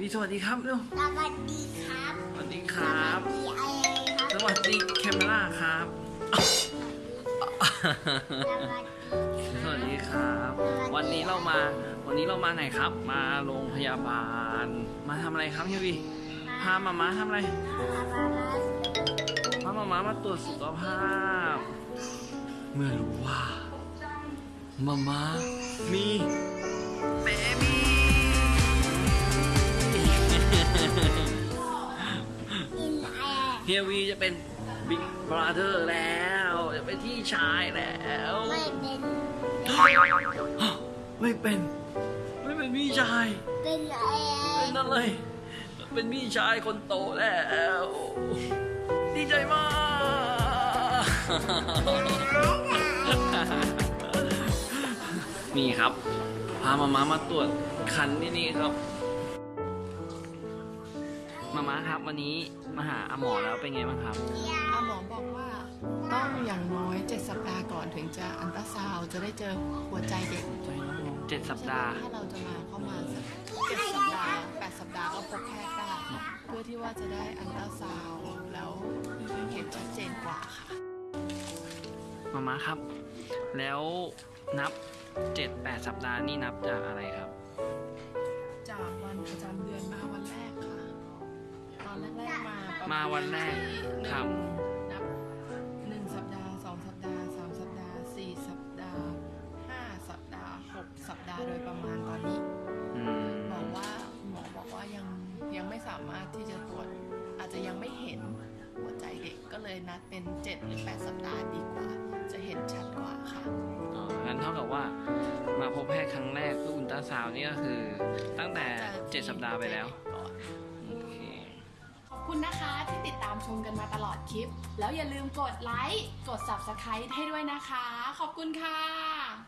วีสวัสดีครับเร็วสวัสดีครับสวัสดีครับ สวัสดีอะไรครับ สวัสดีแคมเมราครับสวัสดีสวัสดีครับ วันนี้เรามา วันนี้เรามาไหนครับ มาโรงพยาบาล มาทำอะไรครับเฮียวีพามาม่าทำอะไรพามาม่ามาตรวจสุขภาพ เมื่อรู้ว่ามาม่ามีเบบี้อินแอร์ เฮียวีจะเป็นบิ๊กบราเธอร์แล้ว จะเป็นที่ชายแล้ว ไม่เป็น ไม่เป็น ไม่เป็นพี่ชาย เป็นแอเป็นร์อะไร เป็นพี่ชายคนโตแล้ว ดีใจมากนี่ครับ พามาม้ามาตรวจครรภ์ที่นี่ครับ มาม้าครับวันนี้มาหาอาหมอแล้วเป็นไงบ้างครับ อาหมอบอกว่าต้องอย่างน้อย7สัปดาห์ก่อนถึงจะอัลตราซาวด์จะได้เจอหัวใจเด็กเจ็ดสัปดาห์ ถ้าเราจะมาเข้ามาสักเจ็ดสัปดาห์แปดสัปดาห์ก็พบแพทย์ได้เพื่อที่ว่าจะได้อัลตราซาวด์แล้วเห็นชัดเจนกว่าค่ะมาม้าครับ แล้วนับเจ็ดแปดสัปดาห์นี่นับจากอะไรครับ มาประมาวันแรกที่หนึ่งครับนับหนึ่งสัปดาห์สองสัปดาห์สามสัปดาห์สี่สัปดาห์ห้าสัปดาห์หกสัปดาห์โดยประมาณตอนนี้อืมบอกว่าหมอบอกว่ายังยังไม่สามารถที่จะตรวจอาจจะยังไม่เห็นหัวใจเด็กก็เลยนัดเป็น7หรือ8สัปดาห์ดีกว่า จะเห็นชัดกว่าค่ะ อ๋องั้นเท่ากับว่า มาพบแพทย์ครั้งแรกคืออุลตราซาวน์นี่ก็คือ ตั้งแต่เจ็ดสัปดาห์ไปแล้ว ก่อน ชมกันมาตลอดคลิป แล้วอย่าลืมกดไลค์ กด Subscribe ให้ด้วยนะคะ ขอบคุณค่ะ